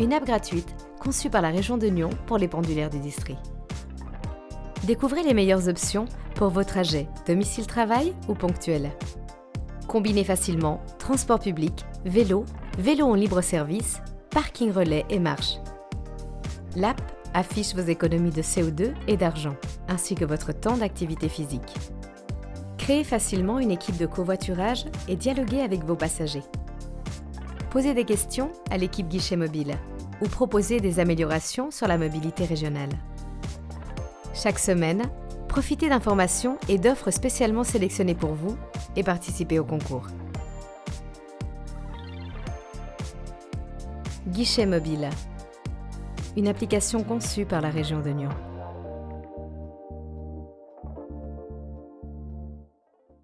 une app gratuite conçue par la région de Nyon pour les pendulaires du district. Découvrez les meilleures options pour vos trajets domicile-travail ou ponctuels. Combinez facilement transport public, vélo, vélo en libre service, parking relais et marche. L'app affiche vos économies de CO2 et d'argent, ainsi que votre temps d'activité physique. Créez facilement une équipe de covoiturage et dialoguez avec vos passagers. Posez des questions à l'équipe guichet mobile ou proposez des améliorations sur la mobilité régionale. Chaque semaine, profitez d'informations et d'offres spécialement sélectionnées pour vous et participez au concours. Guichet mobile. Une application conçue par la région de Nyon.